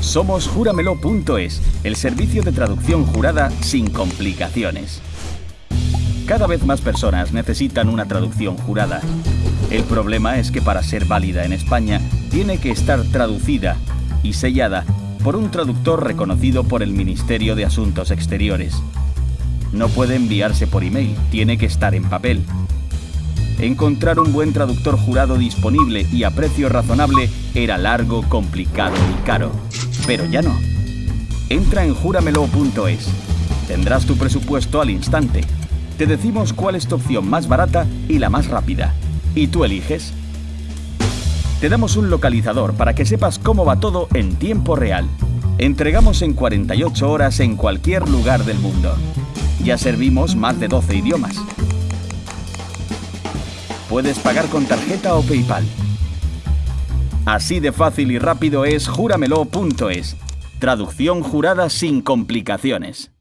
Somos Júramelo.es, el servicio de traducción jurada sin complicaciones. Cada vez más personas necesitan una traducción jurada. El problema es que para ser válida en España tiene que estar traducida y sellada por un traductor reconocido por el Ministerio de Asuntos Exteriores. No puede enviarse por email, tiene que estar en papel. Encontrar un buen traductor jurado disponible y a precio razonable era largo, complicado y caro. Pero ya no. Entra en juramelo.es. Tendrás tu presupuesto al instante. Te decimos cuál es tu opción más barata y la más rápida. Y tú eliges. Te damos un localizador para que sepas cómo va todo en tiempo real. Entregamos en 48 horas en cualquier lugar del mundo. Ya servimos más de 12 idiomas. Puedes pagar con tarjeta o PayPal. Así de fácil y rápido es juramelo.es. Traducción jurada sin complicaciones.